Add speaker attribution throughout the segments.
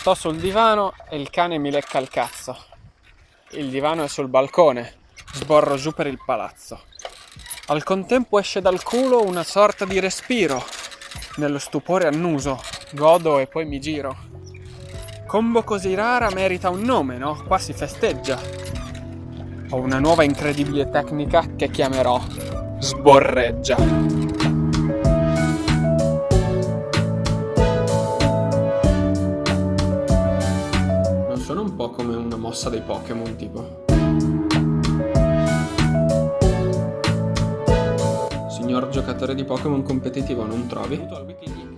Speaker 1: Sto sul divano e il cane mi lecca il cazzo. Il divano è sul balcone, sborro giù per il palazzo. Al contempo esce dal culo una sorta di respiro. Nello stupore annuso, godo e poi mi giro. Combo così rara merita un nome, no? Qua si festeggia. Ho una nuova incredibile tecnica che chiamerò sborreggia. Po' come una mossa dei Pokémon, tipo. Signor giocatore di Pokémon competitivo, non trovi?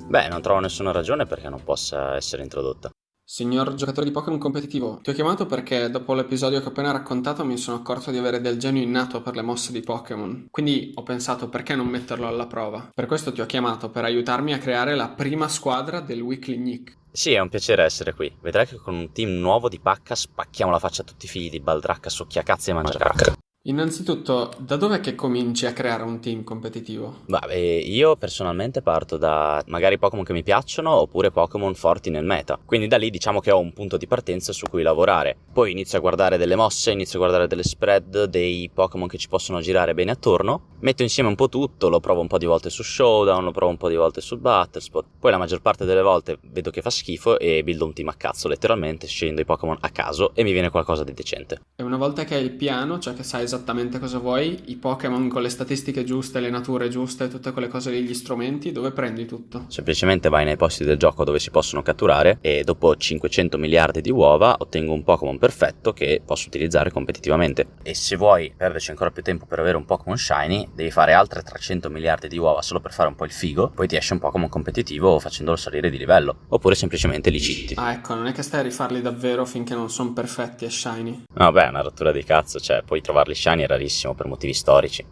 Speaker 2: Beh, non trovo nessuna ragione perché non possa essere introdotta.
Speaker 1: Signor giocatore di Pokémon competitivo, ti ho chiamato perché dopo l'episodio che ho appena raccontato mi sono accorto di avere del genio innato per le mosse di Pokémon. Quindi ho pensato perché non metterlo alla prova. Per questo ti ho chiamato, per aiutarmi a creare la prima squadra del Weekly Nick.
Speaker 2: Sì, è un piacere essere qui. Vedrai che con un team nuovo di pacca spacchiamo la faccia a tutti i figli di Baldracca, succhiacazzi e mangiacacca.
Speaker 1: Innanzitutto, da dov'è che cominci a creare un team competitivo?
Speaker 2: Beh, io personalmente parto da magari Pokémon che mi piacciono oppure Pokémon forti nel meta. Quindi da lì diciamo che ho un punto di partenza su cui lavorare. Poi inizio a guardare delle mosse, inizio a guardare delle spread, dei Pokémon che ci possono girare bene attorno. Metto insieme un po' tutto, lo provo un po' di volte su Showdown, lo provo un po' di volte su Battlespot. Poi la maggior parte delle volte vedo che fa schifo e buildo un team a cazzo letteralmente, scegliendo i Pokémon a caso e mi viene qualcosa di decente.
Speaker 1: E una volta che hai il piano, cioè che sai esattamente cosa vuoi, i Pokémon con le statistiche giuste, le nature giuste, tutte quelle cose lì, gli strumenti, dove prendi tutto?
Speaker 2: Semplicemente vai nei posti del gioco dove si possono catturare e dopo 500 miliardi di uova ottengo un Pokémon perfetto che posso utilizzare competitivamente. E se vuoi perderci ancora più tempo per avere un Pokémon Shiny, devi fare altre 300 miliardi di uova solo per fare un po' il figo, poi ti esce un Pokémon competitivo facendolo salire di livello, oppure semplicemente li citti.
Speaker 1: Ah ecco, non è che stai a rifarli davvero finché non sono perfetti e shiny.
Speaker 2: Vabbè, è una rottura di cazzo, cioè, poi trovarli shiny è rarissimo per motivi storici.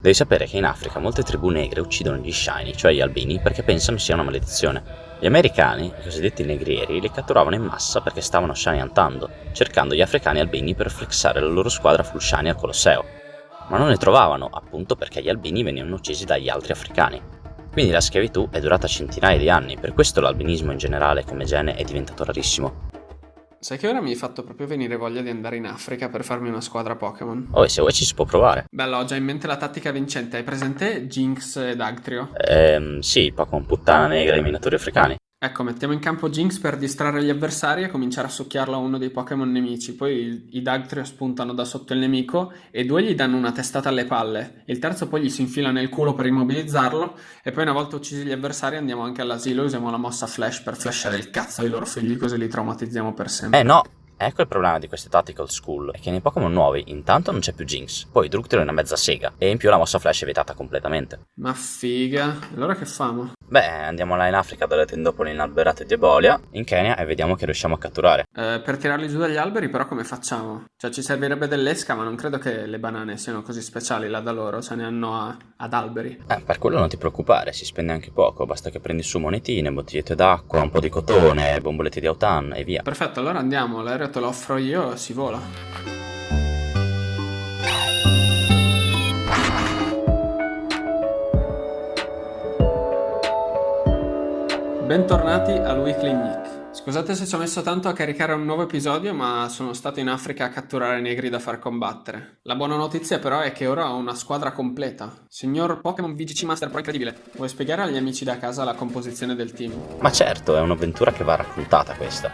Speaker 2: Devi sapere che in Africa molte tribù negre uccidono gli shiny, cioè gli albini, perché pensano sia una maledizione. Gli americani, i cosiddetti negrieri, li catturavano in massa perché stavano shiny antando, cercando gli africani albini per flexare la loro squadra full shiny al Colosseo. Ma non ne trovavano, appunto perché gli albini venivano uccisi dagli altri africani. Quindi la schiavitù è durata centinaia di anni, per questo l'albinismo in generale come gene è diventato rarissimo.
Speaker 1: Sai che ora mi hai fatto proprio venire voglia di andare in Africa per farmi una squadra Pokémon?
Speaker 2: Oh, e se vuoi ci si può provare.
Speaker 1: Bello, ho già in mente la tattica vincente. Hai presente Jinx ed Agtrio?
Speaker 2: Ehm, sì, Pokémon puttana negra e minatori africani.
Speaker 1: Ecco, mettiamo in campo Jinx per distrarre gli avversari e cominciare a succhiarlo a uno dei Pokémon nemici. Poi i Dugtrio spuntano da sotto il nemico e due gli danno una testata alle palle. Il terzo poi gli si infila nel culo per immobilizzarlo. E poi una volta uccisi gli avversari andiamo anche all'asilo e usiamo la mossa Flash per flashare il cazzo ai loro figli così li traumatizziamo per sempre.
Speaker 2: Eh no, Ecco il problema di queste Tactical School, è che nei Pokémon nuovi intanto non c'è più Jinx, poi Drugtero è una mezza sega, e in più la mossa Flash è vietata completamente.
Speaker 1: Ma figa, allora che famo?
Speaker 2: Beh, andiamo là in Africa dalle tendopoli inalberate di Ebolia, in Kenya e vediamo che riusciamo a catturare.
Speaker 1: Eh, per tirarli giù dagli alberi però come facciamo? Cioè ci servirebbe dell'esca ma non credo che le banane siano così speciali là da loro, ce ne hanno a, ad alberi.
Speaker 2: Eh, per quello non ti preoccupare, si spende anche poco, basta che prendi su monetine, bottigliette d'acqua, un po' di cotone, bombolette di autan e via.
Speaker 1: Perfetto, allora andiamo, l'aereo te lo offro io, si vola. Bentornati al Weekly Nick. Scusate se ci ho messo tanto a caricare un nuovo episodio, ma sono stato in Africa a catturare negri da far combattere. La buona notizia però è che ora ho una squadra completa. Signor Pokémon VGC Master Pro incredibile, vuoi spiegare agli amici da casa la composizione del team?
Speaker 2: Ma certo, è un'avventura che va raccontata questa.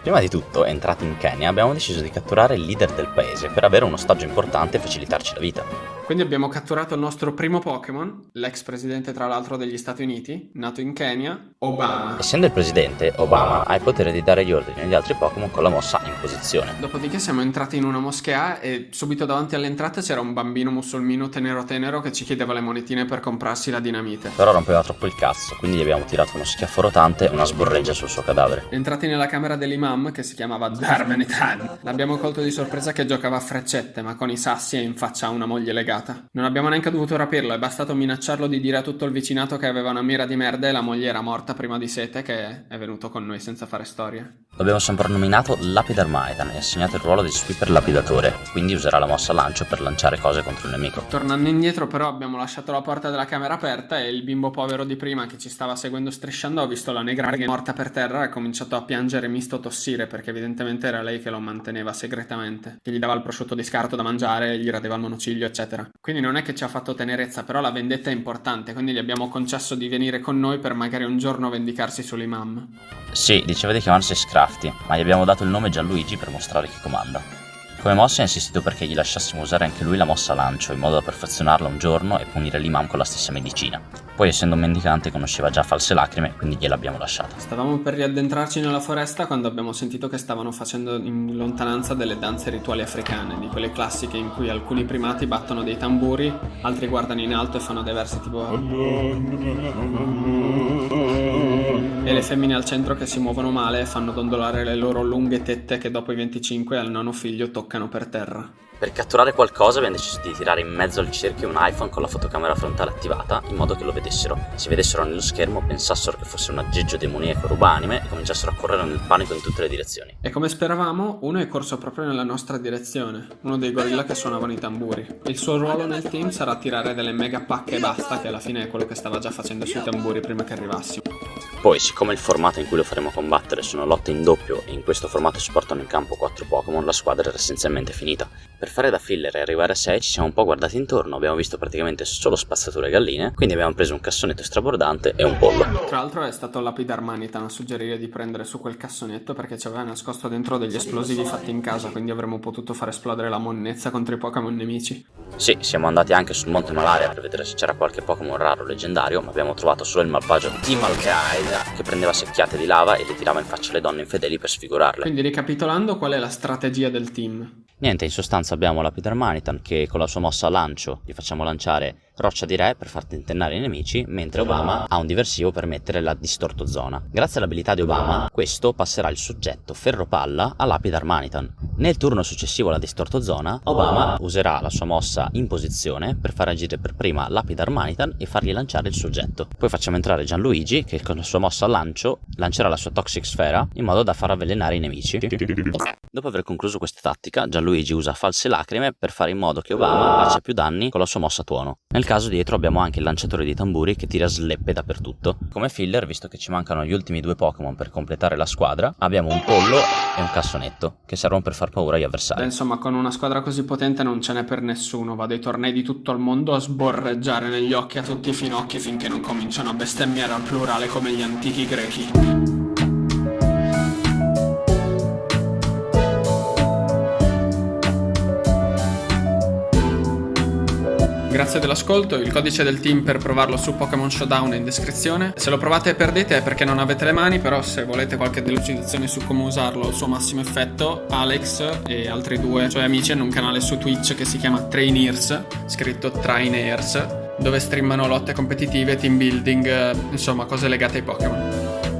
Speaker 2: Prima di tutto, entrati in Kenya, abbiamo deciso di catturare il leader del paese per avere un ostaggio importante e facilitarci la vita.
Speaker 1: Quindi abbiamo catturato il nostro primo Pokémon, l'ex presidente tra l'altro degli Stati Uniti, nato in Kenya, Obama.
Speaker 2: Essendo il presidente, Obama ha il potere di dare gli ordini agli altri Pokémon con la mossa in posizione.
Speaker 1: Dopodiché siamo entrati in una moschea e subito davanti all'entrata c'era un bambino musulmino tenero tenero che ci chiedeva le monetine per comprarsi la dinamite.
Speaker 2: Però rompeva troppo il cazzo, quindi gli abbiamo tirato uno schiaffo rotante e una sborreggia sul suo cadavere.
Speaker 1: Entrati nella camera dell'imam, che si chiamava Darmenitan, l'abbiamo colto di sorpresa che giocava a freccette, ma con i sassi e in faccia a una moglie legale fregata. Non abbiamo neanche dovuto rapirlo, è bastato minacciarlo di dire a tutto il vicinato che aveva una mira di merda e la moglie era morta prima di sete che è venuto con noi senza fare storie.
Speaker 2: L'abbiamo soprannominato Lapidar Maitan e assegnato il ruolo di sweeper lapidatore, quindi userà la mossa lancio per lanciare cose contro il nemico.
Speaker 1: Tornando indietro però abbiamo lasciato la porta della camera aperta e il bimbo povero di prima che ci stava seguendo strisciando ha visto la negra morta per terra e ha cominciato a piangere misto tossire perché evidentemente era lei che lo manteneva segretamente, che gli dava il prosciutto di scarto da mangiare, gli radeva il monociglio eccetera. Quindi non è che ci ha fatto tenerezza, però la vendetta è importante, quindi gli abbiamo concesso di venire con noi per magari un giorno vendicarsi sull'imam.
Speaker 2: Sì, diceva di chiamarsi Scrafty, ma gli abbiamo dato il nome Gianluigi per mostrare chi comanda. Come mossa ha insistito perché gli lasciassimo usare anche lui la mossa lancio, in modo da perfezionarla un giorno e punire l'imam con la stessa medicina. Poi essendo un mendicante conosceva già false lacrime, quindi gliel'abbiamo lasciata.
Speaker 1: Stavamo per riaddentrarci nella foresta quando abbiamo sentito che stavano facendo in lontananza delle danze rituali africane, di quelle classiche in cui alcuni primati battono dei tamburi, altri guardano in alto e fanno dei versi tipo... E le femmine al centro che si muovono male e fanno dondolare le loro lunghe tette che dopo i 25 al nono figlio toccano per terra.
Speaker 2: Per catturare qualcosa abbiamo deciso di tirare in mezzo al cerchio un iPhone con la fotocamera frontale attivata in modo che lo vedessero. Se vedessero nello schermo pensassero che fosse un aggeggio demoniaco rubanime e cominciassero a correre nel panico in tutte le direzioni.
Speaker 1: E come speravamo, uno è corso proprio nella nostra direzione, uno dei gorilla che suonavano i tamburi. Il suo ruolo nel team sarà tirare delle mega pacche e basta, che alla fine è quello che stava già facendo sui tamburi prima che arrivassimo.
Speaker 2: Poi, siccome il formato in cui lo faremo combattere sono lotte in doppio e in questo formato si portano in campo 4 Pokémon, la squadra era essenzialmente finita. Per fare da filler e arrivare a 6 ci siamo un po' guardati intorno, abbiamo visto praticamente solo spazzature e galline, quindi abbiamo preso un cassonetto strabordante e un pollo.
Speaker 1: Tra l'altro è stato Lapidar Manitan a suggerire di prendere su quel cassonetto perché ci aveva nascosto dentro degli esplosivi fatti in casa, quindi avremmo potuto far esplodere la monnezza contro i Pokémon nemici.
Speaker 2: Sì, siamo andati anche sul Monte Malaria per vedere se c'era qualche Pokémon raro leggendario, ma abbiamo trovato solo il malvagio Team Al-Qaeda che prendeva secchiate di lava e le tirava in faccia alle donne infedeli per sfigurarle.
Speaker 1: Quindi ricapitolando, qual è la strategia del team?
Speaker 2: Niente, in sostanza abbiamo la Peter Manitan che con la sua mossa lancio gli facciamo lanciare roccia di re per far tentennare i nemici, mentre Obama ha un diversivo per mettere la distorto zona. Grazie all'abilità di Obama, questo passerà il soggetto ferropalla a Lapidar Manitan. Nel turno successivo alla distorto zona, Obama userà la sua mossa in posizione per far agire per prima Lapidar Manitan e fargli lanciare il soggetto. Poi facciamo entrare Gianluigi che con la sua mossa lancio lancerà la sua Toxic Sfera in modo da far avvelenare i nemici. Dopo aver concluso questa tattica, Gianluigi usa false lacrime per fare in modo che Obama faccia più danni con la sua mossa tuono. Nel caso dietro abbiamo anche il lanciatore di tamburi che tira sleppe dappertutto. Come filler, visto che ci mancano gli ultimi due Pokémon per completare la squadra, abbiamo un pollo e un cassonetto che servono per far paura agli avversari.
Speaker 1: Beh, insomma, con una squadra così potente non ce n'è per nessuno. Va dai tornei di tutto il mondo a sborreggiare negli occhi a tutti i finocchi finché non cominciano a bestemmiare al plurale come gli antichi grechi. Grazie dell'ascolto, il codice del team per provarlo su Pokémon Showdown è in descrizione. Se lo provate e perdete è perché non avete le mani, però se volete qualche delucidazione su come usarlo al suo massimo effetto, Alex e altri due suoi amici hanno un canale su Twitch che si chiama Traineers, scritto Trainers, dove streamano lotte competitive, team building, insomma cose legate ai Pokémon.